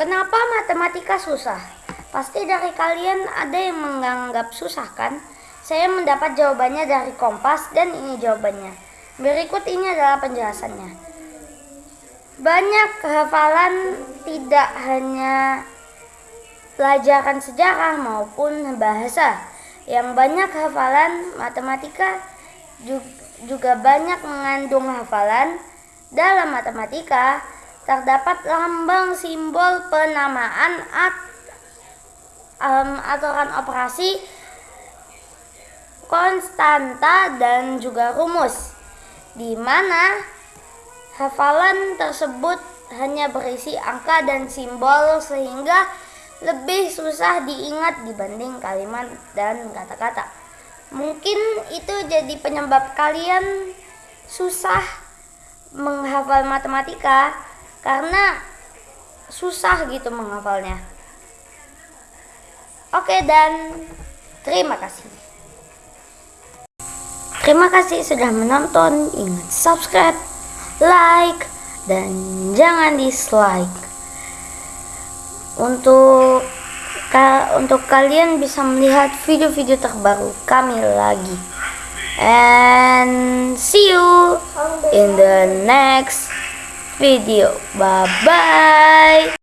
Kenapa matematika susah? Pasti dari kalian ada yang menganggap susah kan? Saya mendapat jawabannya dari Kompas dan ini jawabannya. Berikut ini adalah penjelasannya. Banyak hafalan tidak hanya pelajaran sejarah maupun bahasa. Yang banyak hafalan matematika juga banyak mengandung hafalan. Dalam matematika, terdapat lambang simbol penamaan at, um, aturan operasi konstanta dan juga rumus di mana hafalan tersebut hanya berisi angka dan simbol sehingga lebih susah diingat dibanding kalimat dan kata-kata. Mungkin itu jadi penyebab kalian susah menghafal matematika karena susah gitu menghafalnya. Oke dan terima kasih. Terima kasih sudah menonton. Ingat subscribe, like, dan jangan dislike. Untuk ka, untuk kalian bisa melihat video-video terbaru kami lagi. And see you in the next video. Bye-bye.